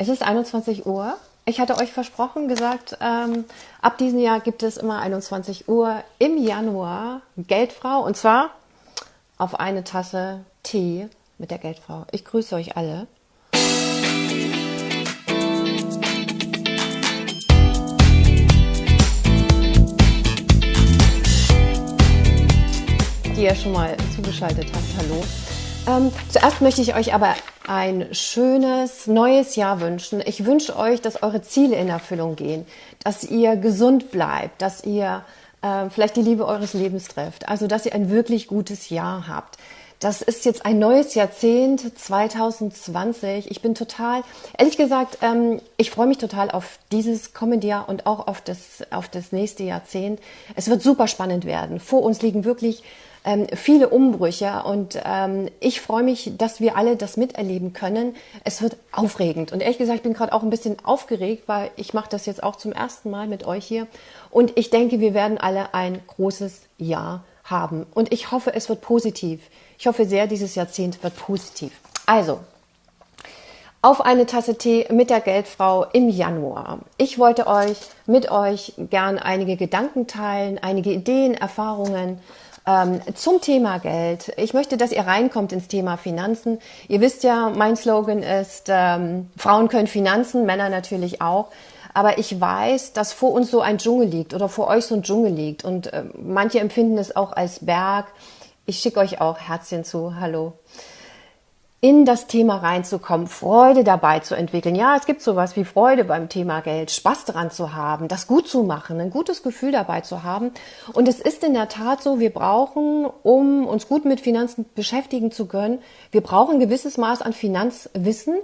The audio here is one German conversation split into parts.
Es ist 21 Uhr. Ich hatte euch versprochen, gesagt, ähm, ab diesem Jahr gibt es immer 21 Uhr im Januar Geldfrau und zwar auf eine Tasse Tee mit der Geldfrau. Ich grüße euch alle. Die ihr schon mal zugeschaltet habt. Hallo. Ähm, zuerst möchte ich euch aber ein schönes neues Jahr wünschen. Ich wünsche euch, dass eure Ziele in Erfüllung gehen, dass ihr gesund bleibt, dass ihr äh, vielleicht die Liebe eures Lebens trefft, also dass ihr ein wirklich gutes Jahr habt. Das ist jetzt ein neues Jahrzehnt 2020. Ich bin total, ehrlich gesagt, ähm, ich freue mich total auf dieses kommende Jahr und auch auf das, auf das nächste Jahrzehnt. Es wird super spannend werden. Vor uns liegen wirklich ähm, viele Umbrüche und ähm, ich freue mich, dass wir alle das miterleben können. Es wird aufregend und ehrlich gesagt, ich bin gerade auch ein bisschen aufgeregt, weil ich mache das jetzt auch zum ersten Mal mit euch hier und ich denke, wir werden alle ein großes Jahr haben und ich hoffe, es wird positiv. Ich hoffe sehr, dieses Jahrzehnt wird positiv. Also, auf eine Tasse Tee mit der Geldfrau im Januar. Ich wollte euch mit euch gern einige Gedanken teilen, einige Ideen, Erfahrungen ähm, zum Thema Geld. Ich möchte, dass ihr reinkommt ins Thema Finanzen. Ihr wisst ja, mein Slogan ist, ähm, Frauen können Finanzen, Männer natürlich auch. Aber ich weiß, dass vor uns so ein Dschungel liegt oder vor euch so ein Dschungel liegt. Und äh, manche empfinden es auch als Berg. Ich schicke euch auch Herzchen zu. Hallo in das Thema reinzukommen, Freude dabei zu entwickeln. Ja, es gibt sowas wie Freude beim Thema Geld, Spaß daran zu haben, das gut zu machen, ein gutes Gefühl dabei zu haben. Und es ist in der Tat so, wir brauchen, um uns gut mit Finanzen beschäftigen zu können, wir brauchen ein gewisses Maß an Finanzwissen.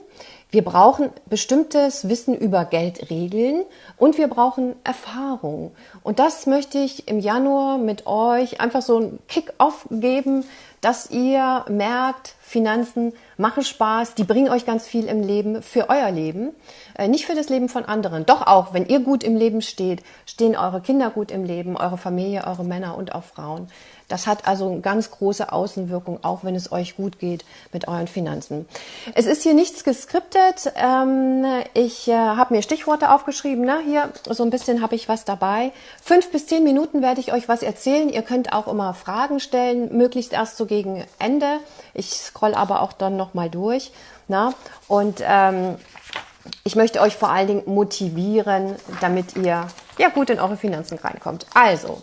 Wir brauchen bestimmtes Wissen über Geldregeln und wir brauchen Erfahrung. Und das möchte ich im Januar mit euch einfach so ein Kick-off geben, dass ihr merkt, Finanzen machen Spaß, die bringen euch ganz viel im Leben, für euer Leben, äh, nicht für das Leben von anderen. Doch auch, wenn ihr gut im Leben steht, stehen eure Kinder gut im Leben, eure Familie, eure Männer und auch Frauen. Das hat also eine ganz große Außenwirkung, auch wenn es euch gut geht mit euren Finanzen. Es ist hier nichts geskriptet. Ähm, ich äh, habe mir Stichworte aufgeschrieben. Ne? Hier so ein bisschen habe ich was dabei. Fünf bis zehn Minuten werde ich euch was erzählen. Ihr könnt auch immer Fragen stellen, möglichst erst so gegen Ende. Ich scroll aber auch dann noch mal durch. Na? Und ähm, ich möchte euch vor allen Dingen motivieren, damit ihr ja gut in eure Finanzen reinkommt. Also,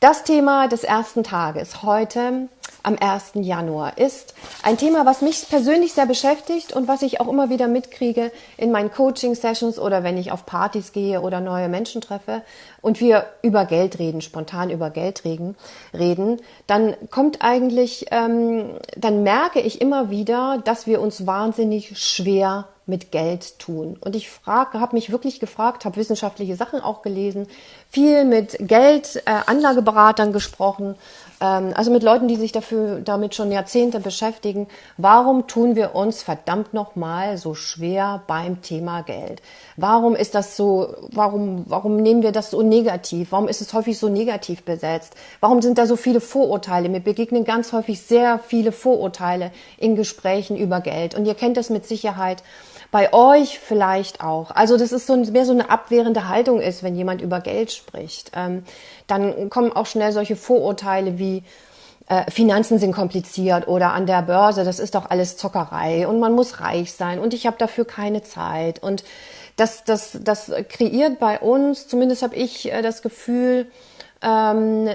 das Thema des ersten Tages heute am 1. Januar ist ein Thema, was mich persönlich sehr beschäftigt und was ich auch immer wieder mitkriege in meinen Coaching-Sessions oder wenn ich auf Partys gehe oder neue Menschen treffe und wir über Geld reden, spontan über Geld reden, reden dann kommt eigentlich, ähm, dann merke ich immer wieder, dass wir uns wahnsinnig schwer mit Geld tun. Und ich frage, habe mich wirklich gefragt, habe wissenschaftliche Sachen auch gelesen, viel mit Geldanlageberatern äh, gesprochen, also mit Leuten, die sich dafür damit schon Jahrzehnte beschäftigen. Warum tun wir uns verdammt nochmal so schwer beim Thema Geld? Warum ist das so? Warum warum nehmen wir das so negativ? Warum ist es häufig so negativ besetzt? Warum sind da so viele Vorurteile? Mir begegnen ganz häufig sehr viele Vorurteile in Gesprächen über Geld. Und ihr kennt das mit Sicherheit bei euch vielleicht auch. Also das ist so mehr so eine abwehrende Haltung ist, wenn jemand über Geld spricht. Ähm, dann kommen auch schnell solche Vorurteile wie äh, Finanzen sind kompliziert oder an der Börse, das ist doch alles Zockerei und man muss reich sein und ich habe dafür keine Zeit. Und das, das, das kreiert bei uns, zumindest habe ich äh, das Gefühl, ähm,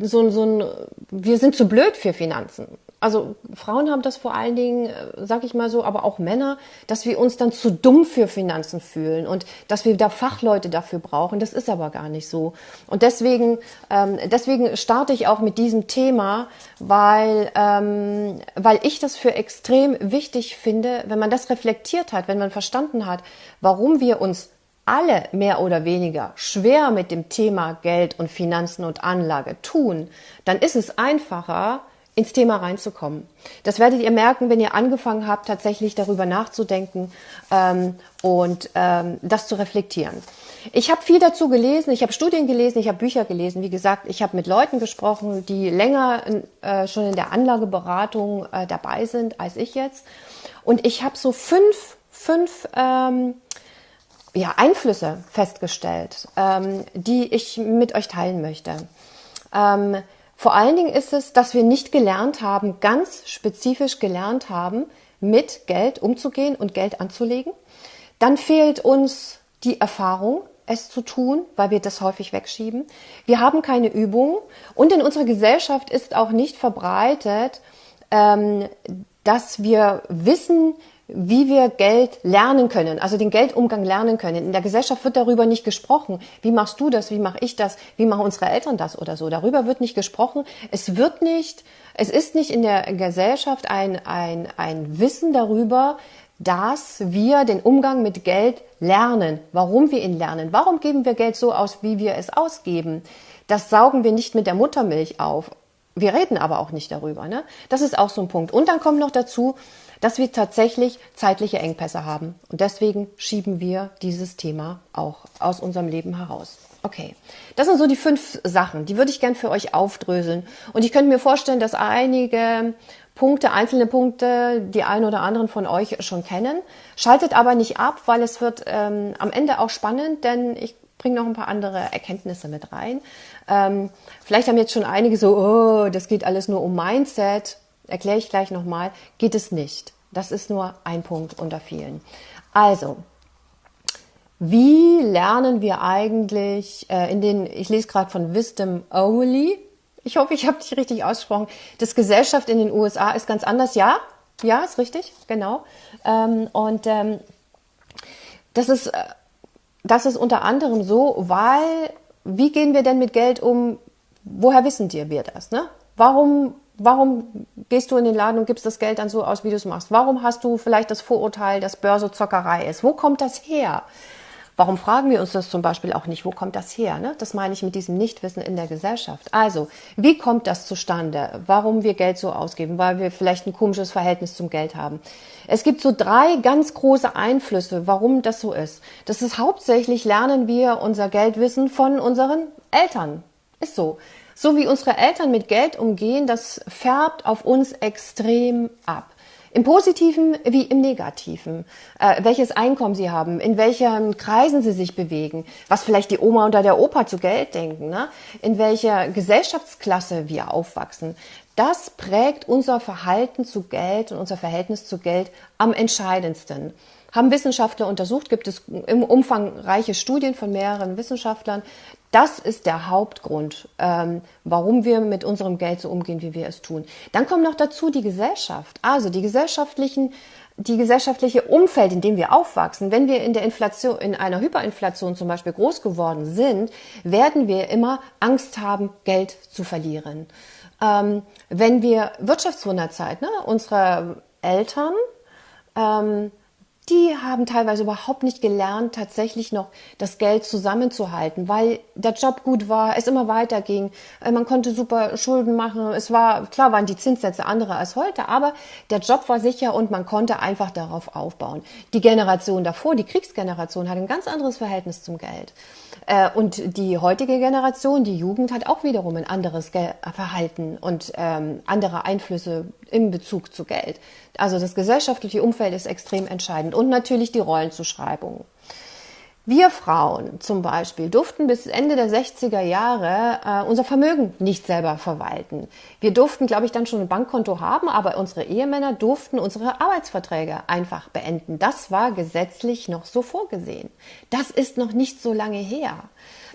so, so ein, wir sind zu blöd für Finanzen also Frauen haben das vor allen Dingen, äh, sag ich mal so, aber auch Männer, dass wir uns dann zu dumm für Finanzen fühlen und dass wir da Fachleute dafür brauchen. Das ist aber gar nicht so. Und deswegen, ähm, deswegen starte ich auch mit diesem Thema, weil, ähm, weil ich das für extrem wichtig finde, wenn man das reflektiert hat, wenn man verstanden hat, warum wir uns alle mehr oder weniger schwer mit dem Thema Geld und Finanzen und Anlage tun, dann ist es einfacher, ins Thema reinzukommen. Das werdet ihr merken, wenn ihr angefangen habt, tatsächlich darüber nachzudenken ähm, und ähm, das zu reflektieren. Ich habe viel dazu gelesen, ich habe Studien gelesen, ich habe Bücher gelesen. Wie gesagt, ich habe mit Leuten gesprochen, die länger äh, schon in der Anlageberatung äh, dabei sind als ich jetzt. Und ich habe so fünf fünf ähm, ja, Einflüsse festgestellt, ähm, die ich mit euch teilen möchte. Vor allen Dingen ist es, dass wir nicht gelernt haben, ganz spezifisch gelernt haben, mit Geld umzugehen und Geld anzulegen. Dann fehlt uns die Erfahrung, es zu tun, weil wir das häufig wegschieben. Wir haben keine Übung und in unserer Gesellschaft ist auch nicht verbreitet, ähm, dass wir wissen, wie wir Geld lernen können, also den Geldumgang lernen können. In der Gesellschaft wird darüber nicht gesprochen. Wie machst du das? Wie mache ich das? Wie machen unsere Eltern das oder so? Darüber wird nicht gesprochen. Es wird nicht, es ist nicht in der Gesellschaft ein, ein, ein Wissen darüber, dass wir den Umgang mit Geld lernen. Warum wir ihn lernen? Warum geben wir Geld so aus, wie wir es ausgeben? Das saugen wir nicht mit der Muttermilch auf. Wir reden aber auch nicht darüber. Ne? Das ist auch so ein Punkt. Und dann kommt noch dazu, dass wir tatsächlich zeitliche Engpässe haben. Und deswegen schieben wir dieses Thema auch aus unserem Leben heraus. Okay, das sind so die fünf Sachen, die würde ich gern für euch aufdröseln. Und ich könnte mir vorstellen, dass einige Punkte, einzelne Punkte, die einen oder anderen von euch schon kennen. Schaltet aber nicht ab, weil es wird ähm, am Ende auch spannend, denn ich bringe noch ein paar andere Erkenntnisse mit rein. Ähm, vielleicht haben jetzt schon einige so, oh, das geht alles nur um Mindset erkläre ich gleich nochmal, geht es nicht. Das ist nur ein Punkt unter vielen. Also, wie lernen wir eigentlich äh, in den, ich lese gerade von Wisdom Only, ich hoffe, ich habe dich richtig ausgesprochen, das Gesellschaft in den USA ist ganz anders, ja? Ja, ist richtig, genau. Ähm, und ähm, das, ist, äh, das ist unter anderem so, weil, wie gehen wir denn mit Geld um? Woher wissen wir das? Ne? Warum Warum gehst du in den Laden und gibst das Geld dann so aus, wie du es machst? Warum hast du vielleicht das Vorurteil, dass Börse Zockerei ist? Wo kommt das her? Warum fragen wir uns das zum Beispiel auch nicht? Wo kommt das her? Ne? Das meine ich mit diesem Nichtwissen in der Gesellschaft. Also, wie kommt das zustande? Warum wir Geld so ausgeben? Weil wir vielleicht ein komisches Verhältnis zum Geld haben. Es gibt so drei ganz große Einflüsse, warum das so ist. Das ist hauptsächlich lernen wir unser Geldwissen von unseren Eltern. Ist so. So wie unsere Eltern mit Geld umgehen, das färbt auf uns extrem ab. Im Positiven wie im Negativen. Äh, welches Einkommen sie haben, in welchen Kreisen sie sich bewegen, was vielleicht die Oma oder der Opa zu Geld denken, ne? in welcher Gesellschaftsklasse wir aufwachsen. Das prägt unser Verhalten zu Geld und unser Verhältnis zu Geld am entscheidendsten. Haben Wissenschaftler untersucht, gibt es im umfangreiche Studien von mehreren Wissenschaftlern, das ist der Hauptgrund, ähm, warum wir mit unserem Geld so umgehen, wie wir es tun. Dann kommt noch dazu die Gesellschaft, also die gesellschaftlichen, die gesellschaftliche Umfeld, in dem wir aufwachsen. Wenn wir in der Inflation, in einer Hyperinflation zum Beispiel groß geworden sind, werden wir immer Angst haben, Geld zu verlieren. Ähm, wenn wir Wirtschaftswunderzeit, ne, unsere Eltern ähm, die haben teilweise überhaupt nicht gelernt, tatsächlich noch das Geld zusammenzuhalten, weil der Job gut war, es immer weiterging, äh, man konnte super Schulden machen, es war, klar waren die Zinssätze andere als heute, aber der Job war sicher und man konnte einfach darauf aufbauen. Die Generation davor, die Kriegsgeneration, hat ein ganz anderes Verhältnis zum Geld. Äh, und die heutige Generation, die Jugend, hat auch wiederum ein anderes Verhalten und ähm, andere Einflüsse im Bezug zu Geld. Also das gesellschaftliche Umfeld ist extrem entscheidend und natürlich die Rollenzuschreibung. Wir Frauen zum Beispiel durften bis Ende der 60er Jahre äh, unser Vermögen nicht selber verwalten. Wir durften, glaube ich, dann schon ein Bankkonto haben, aber unsere Ehemänner durften unsere Arbeitsverträge einfach beenden. Das war gesetzlich noch so vorgesehen. Das ist noch nicht so lange her.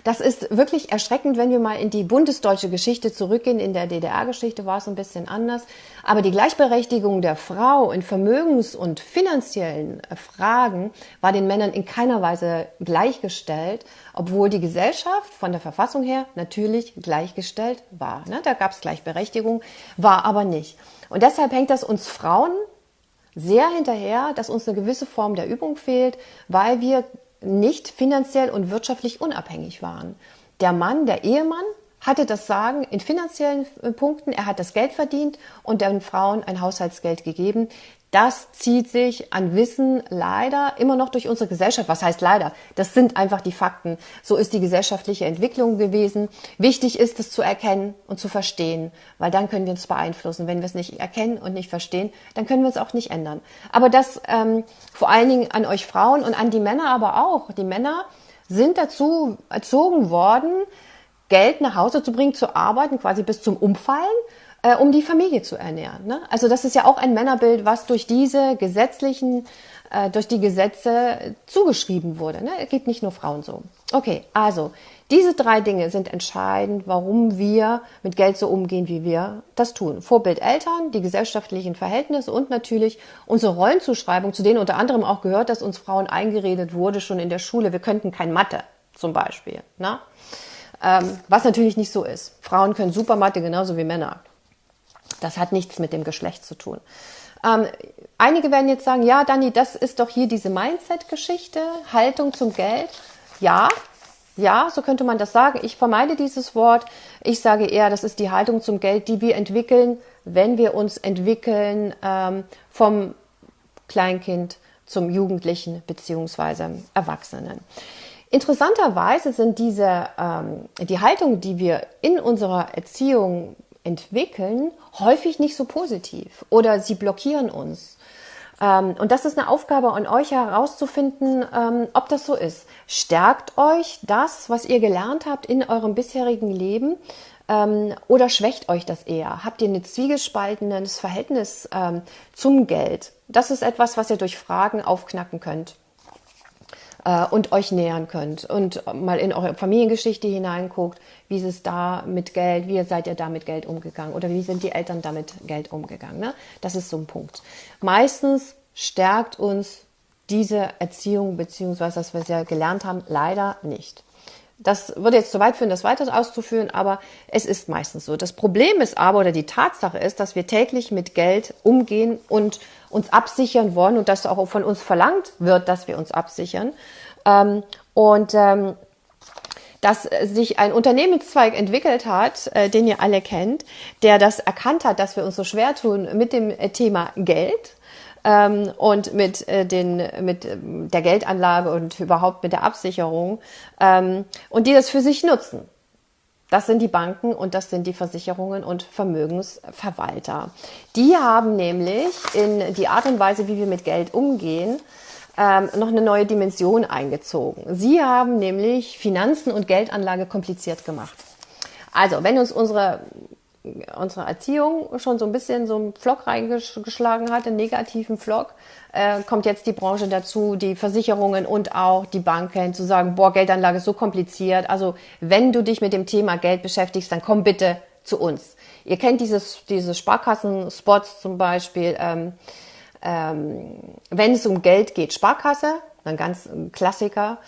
Das ist wirklich erschreckend, wenn wir mal in die bundesdeutsche Geschichte zurückgehen. In der DDR-Geschichte war es ein bisschen anders. Aber die Gleichberechtigung der Frau in Vermögens- und finanziellen Fragen war den Männern in keiner Weise gleichgestellt, obwohl die Gesellschaft von der Verfassung her natürlich gleichgestellt war. Ne? Da gab es Gleichberechtigung, war aber nicht. Und deshalb hängt das uns Frauen sehr hinterher, dass uns eine gewisse Form der Übung fehlt, weil wir nicht finanziell und wirtschaftlich unabhängig waren. Der Mann, der Ehemann, hatte das Sagen in finanziellen äh, Punkten, er hat das Geld verdient und den Frauen ein Haushaltsgeld gegeben. das zieht sich an Wissen leider immer noch durch unsere Gesellschaft. Was heißt leider? Das sind einfach die Fakten. So ist die gesellschaftliche Entwicklung gewesen. Wichtig ist es zu erkennen und zu verstehen, weil dann können wir uns beeinflussen. Wenn wir es nicht erkennen und nicht verstehen, dann können wir es auch nicht ändern. Aber das ähm, vor allen Dingen an euch Frauen und an die Männer aber auch. Die Männer sind dazu erzogen worden, Geld nach Hause zu bringen, zu arbeiten, quasi bis zum Umfallen äh, um die Familie zu ernähren. Ne? Also das ist ja auch ein Männerbild, was durch diese gesetzlichen, äh, durch die Gesetze zugeschrieben wurde. Ne? Geht nicht nur Frauen so. Okay, also diese drei Dinge sind entscheidend, warum wir mit Geld so umgehen, wie wir das tun. Vorbild Eltern, die gesellschaftlichen Verhältnisse und natürlich unsere Rollenzuschreibung, zu denen unter anderem auch gehört, dass uns Frauen eingeredet wurde schon in der Schule, wir könnten kein Mathe zum Beispiel. Ne? Ähm, was natürlich nicht so ist. Frauen können super Mathe genauso wie Männer. Das hat nichts mit dem Geschlecht zu tun. Ähm, einige werden jetzt sagen, ja, Dani, das ist doch hier diese Mindset-Geschichte, Haltung zum Geld. Ja, ja, so könnte man das sagen. Ich vermeide dieses Wort. Ich sage eher, das ist die Haltung zum Geld, die wir entwickeln, wenn wir uns entwickeln ähm, vom Kleinkind zum Jugendlichen beziehungsweise Erwachsenen. Interessanterweise sind diese ähm, die Haltung, die wir in unserer Erziehung entwickeln, häufig nicht so positiv oder sie blockieren uns. Ähm, und das ist eine Aufgabe an euch herauszufinden, ähm, ob das so ist. Stärkt euch das, was ihr gelernt habt in eurem bisherigen Leben ähm, oder schwächt euch das eher? Habt ihr ein zwiegespaltenes Verhältnis zum Geld? Das ist etwas, was ihr durch Fragen aufknacken könnt äh, und euch nähern könnt und mal in eure Familiengeschichte hineinguckt, wie ist es da mit Geld, wie seid ihr da mit Geld umgegangen oder wie sind die Eltern damit Geld umgegangen. Ne? Das ist so ein Punkt. Meistens stärkt uns diese Erziehung beziehungsweise was wir gelernt haben, leider nicht. Das würde jetzt zu weit führen, das weiter auszuführen, aber es ist meistens so. Das Problem ist aber, oder die Tatsache ist, dass wir täglich mit Geld umgehen und uns absichern wollen und dass auch von uns verlangt wird, dass wir uns absichern. Ähm, und ähm, dass sich ein Unternehmenszweig entwickelt hat, äh, den ihr alle kennt, der das erkannt hat, dass wir uns so schwer tun mit dem Thema Geld ähm, und mit, äh, den, mit äh, der Geldanlage und überhaupt mit der Absicherung ähm, und die das für sich nutzen. Das sind die Banken und das sind die Versicherungen und Vermögensverwalter. Die haben nämlich in die Art und Weise, wie wir mit Geld umgehen, ähm, noch eine neue Dimension eingezogen. Sie haben nämlich Finanzen und Geldanlage kompliziert gemacht. Also, wenn uns unsere unsere Erziehung schon so ein bisschen so einen Flock reingeschlagen hat, einen negativen Flock, äh, kommt jetzt die Branche dazu, die Versicherungen und auch die Banken zu sagen, boah, Geldanlage ist so kompliziert. Also wenn du dich mit dem Thema Geld beschäftigst, dann komm bitte zu uns. Ihr kennt dieses, diese Sparkassen-Spots zum Beispiel, ähm, ähm, wenn es um Geld geht, Sparkasse, ein ganz Klassiker.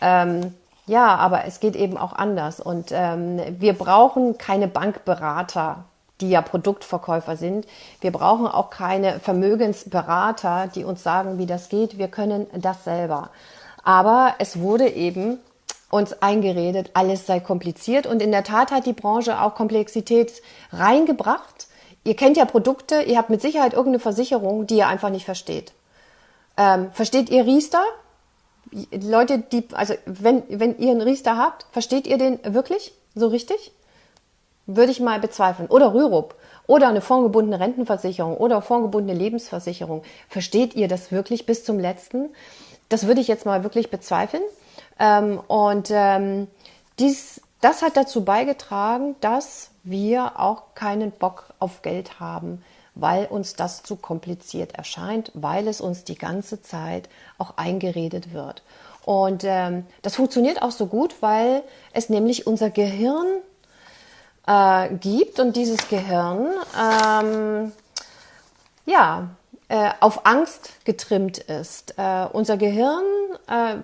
Ähm, ja, aber es geht eben auch anders. Und ähm, wir brauchen keine Bankberater, die ja Produktverkäufer sind. Wir brauchen auch keine Vermögensberater, die uns sagen, wie das geht. Wir können das selber. Aber es wurde eben uns eingeredet, alles sei kompliziert. Und in der Tat hat die Branche auch Komplexität reingebracht. Ihr kennt ja Produkte, ihr habt mit Sicherheit irgendeine Versicherung, die ihr einfach nicht versteht. Ähm, versteht ihr Riester? Leute, die, also wenn, wenn ihr einen Riester habt, versteht ihr den wirklich so richtig? Würde ich mal bezweifeln. Oder Rürup. Oder eine fondgebundene Rentenversicherung oder fondgebundene Lebensversicherung. Versteht ihr das wirklich bis zum letzten? Das würde ich jetzt mal wirklich bezweifeln. Ähm, und ähm, dies, das hat dazu beigetragen, dass wir auch keinen Bock auf Geld haben weil uns das zu kompliziert erscheint, weil es uns die ganze Zeit auch eingeredet wird. Und ähm, das funktioniert auch so gut, weil es nämlich unser Gehirn äh, gibt und dieses Gehirn ähm, ja äh, auf Angst getrimmt ist. Äh, unser Gehirn, äh,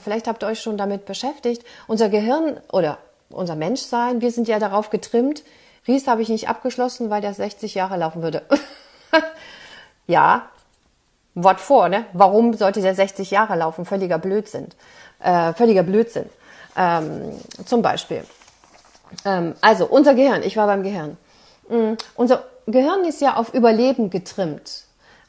vielleicht habt ihr euch schon damit beschäftigt, unser Gehirn oder unser Menschsein, wir sind ja darauf getrimmt, Ries habe ich nicht abgeschlossen, weil der 60 Jahre laufen würde. ja, Wort vor, ne? Warum sollte der 60 Jahre laufen? Völliger Blödsinn. Äh, völliger Blödsinn. Ähm, zum Beispiel. Ähm, also, unser Gehirn, ich war beim Gehirn. Mhm. Unser Gehirn ist ja auf Überleben getrimmt.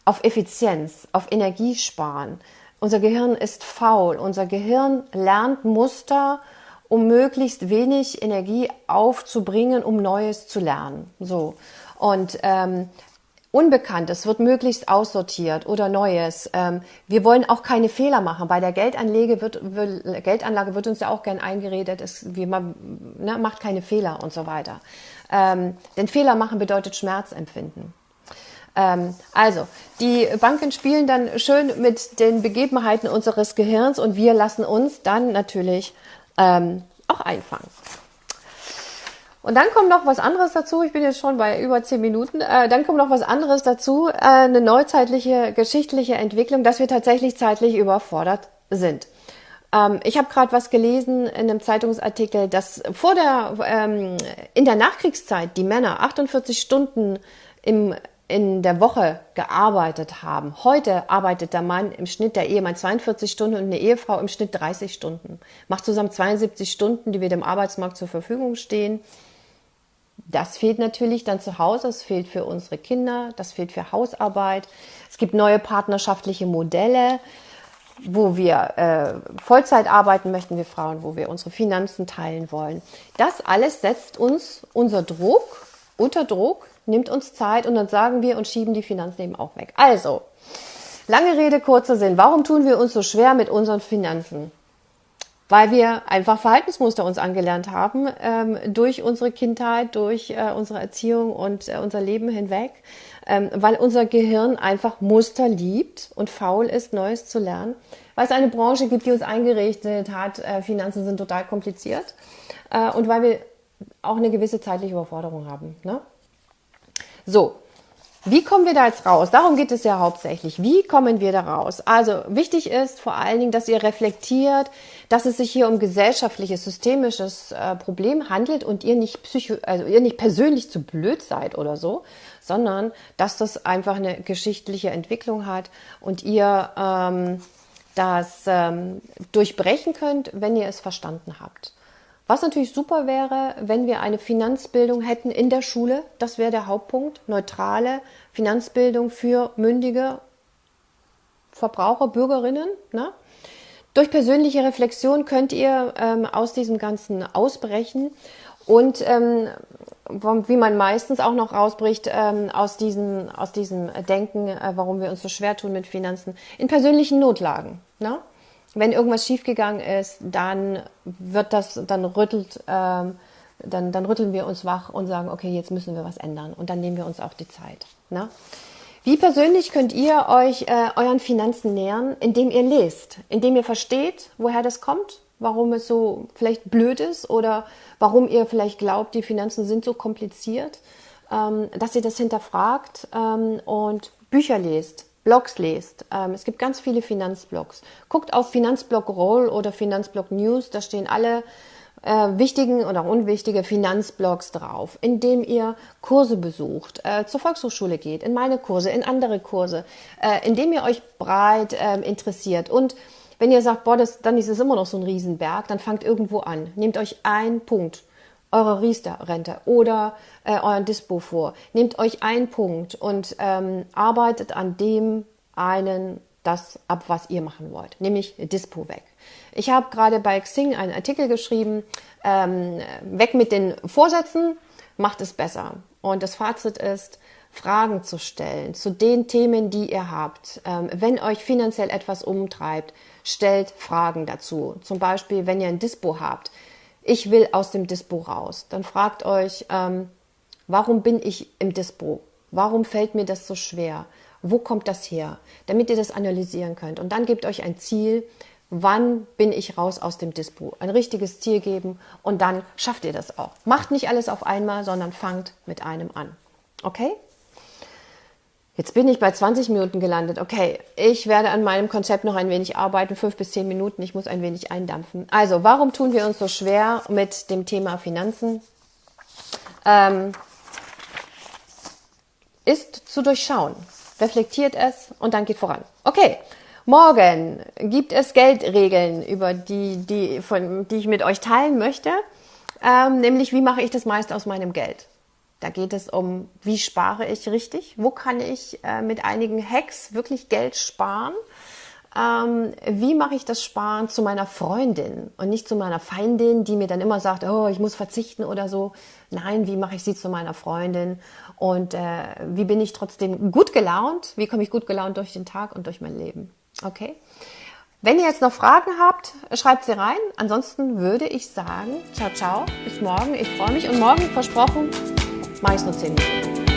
auf Effizienz, auf Energiesparen. Unser Gehirn ist faul. Unser Gehirn lernt Muster, um möglichst wenig Energie aufzubringen, um Neues zu lernen. So. Und ähm, Unbekanntes wird möglichst aussortiert oder Neues. Ähm, wir wollen auch keine Fehler machen. Bei der Geldanlage wird, Geldanlage wird uns ja auch gern eingeredet, es, wie man ne, macht keine Fehler und so weiter. Ähm, denn Fehler machen bedeutet Schmerzempfinden. Ähm, also, die Banken spielen dann schön mit den Begebenheiten unseres Gehirns und wir lassen uns dann natürlich ähm, auch einfangen. Und dann kommt noch was anderes dazu. Ich bin jetzt schon bei über zehn Minuten. Äh, dann kommt noch was anderes dazu. Äh, eine neuzeitliche geschichtliche Entwicklung, dass wir tatsächlich zeitlich überfordert sind. Ähm, ich habe gerade was gelesen in einem Zeitungsartikel, dass vor der ähm, in der Nachkriegszeit die Männer 48 Stunden im in der Woche gearbeitet haben. Heute arbeitet der Mann im Schnitt, der Ehemann 42 Stunden und eine Ehefrau im Schnitt 30 Stunden. Macht zusammen 72 Stunden, die wir dem Arbeitsmarkt zur Verfügung stehen. Das fehlt natürlich dann zu Hause, es fehlt für unsere Kinder, das fehlt für Hausarbeit. Es gibt neue partnerschaftliche Modelle, wo wir äh, Vollzeit arbeiten möchten, wir Frauen, wo wir unsere Finanzen teilen wollen. Das alles setzt uns unser Druck, unter Druck, nimmt uns Zeit und dann sagen wir und schieben die Finanzen eben auch weg. Also, lange Rede, kurzer Sinn. Warum tun wir uns so schwer mit unseren Finanzen? Weil wir einfach Verhaltensmuster uns angelernt haben ähm, durch unsere Kindheit, durch äh, unsere Erziehung und äh, unser Leben hinweg, ähm, weil unser Gehirn einfach Muster liebt und faul ist, Neues zu lernen, weil es eine Branche gibt, die uns eingerichtet hat, äh, Finanzen sind total kompliziert äh, und weil wir auch eine gewisse zeitliche Überforderung haben. Ne? So, wie kommen wir da jetzt raus? Darum geht es ja hauptsächlich. Wie kommen wir da raus? Also wichtig ist vor allen Dingen, dass ihr reflektiert, dass es sich hier um gesellschaftliches, systemisches äh, Problem handelt und ihr nicht psycho, also ihr nicht persönlich zu blöd seid oder so, sondern dass das einfach eine geschichtliche Entwicklung hat und ihr ähm, das ähm, durchbrechen könnt, wenn ihr es verstanden habt. Was natürlich super wäre, wenn wir eine Finanzbildung hätten in der Schule. Das wäre der Hauptpunkt. Neutrale Finanzbildung für mündige Verbraucher, Bürgerinnen. Ne? Durch persönliche Reflexion könnt ihr ähm, aus diesem Ganzen ausbrechen und ähm, wie man meistens auch noch rausbricht ähm, aus, diesen, aus diesem Denken, äh, warum wir uns so schwer tun mit Finanzen, in persönlichen Notlagen. Ne? Wenn irgendwas schiefgegangen ist, dann wird das, dann rüttelt, ähm, dann, dann rütteln wir uns wach und sagen, okay, jetzt müssen wir was ändern. Und dann nehmen wir uns auch die Zeit. Ne? Wie persönlich könnt ihr euch äh, euren Finanzen nähern, indem ihr lest, indem ihr versteht, woher das kommt, warum es so vielleicht blöd ist oder warum ihr vielleicht glaubt, die Finanzen sind so kompliziert, ähm, dass ihr das hinterfragt ähm, und Bücher lest, Blogs lest. Ähm, es gibt ganz viele Finanzblogs. Guckt auf Finanzblog Roll oder Finanzblog News, da stehen alle äh, wichtigen oder unwichtige Finanzblogs drauf, indem ihr Kurse besucht, äh, zur Volkshochschule geht, in meine Kurse, in andere Kurse, äh, indem ihr euch breit äh, interessiert. Und wenn ihr sagt, boah, das, dann ist es immer noch so ein Riesenberg, dann fangt irgendwo an. Nehmt euch einen Punkt eure Riester-Rente oder äh, euren Dispo vor. Nehmt euch einen Punkt und ähm, arbeitet an dem einen das ab, was ihr machen wollt, nämlich Dispo weg. Ich habe gerade bei Xing einen Artikel geschrieben, ähm, weg mit den Vorsätzen, macht es besser. Und das Fazit ist, Fragen zu stellen zu den Themen, die ihr habt. Ähm, wenn euch finanziell etwas umtreibt, stellt Fragen dazu. Zum Beispiel, wenn ihr ein Dispo habt, ich will aus dem Dispo raus. Dann fragt euch, ähm, warum bin ich im Dispo? Warum fällt mir das so schwer? Wo kommt das her? Damit ihr das analysieren könnt. Und dann gebt euch ein Ziel, wann bin ich raus aus dem Dispo? Ein richtiges Ziel geben und dann schafft ihr das auch. Macht nicht alles auf einmal, sondern fangt mit einem an. Okay? Jetzt bin ich bei 20 Minuten gelandet. Okay, ich werde an meinem Konzept noch ein wenig arbeiten, fünf bis zehn Minuten. Ich muss ein wenig eindampfen. Also, warum tun wir uns so schwer mit dem Thema Finanzen? Ähm, ist zu durchschauen. Reflektiert es und dann geht voran. Okay, morgen gibt es Geldregeln, über die, die, von, die ich mit euch teilen möchte. Ähm, nämlich, wie mache ich das meiste aus meinem Geld? Da geht es um, wie spare ich richtig? Wo kann ich äh, mit einigen Hacks wirklich Geld sparen? Ähm, wie mache ich das Sparen zu meiner Freundin und nicht zu meiner Feindin, die mir dann immer sagt, oh, ich muss verzichten oder so. Nein, wie mache ich sie zu meiner Freundin? Und äh, wie bin ich trotzdem gut gelaunt? Wie komme ich gut gelaunt durch den Tag und durch mein Leben? Okay? Wenn ihr jetzt noch Fragen habt, schreibt sie rein. Ansonsten würde ich sagen, ciao, ciao, bis morgen. Ich freue mich und morgen, versprochen, mache ich es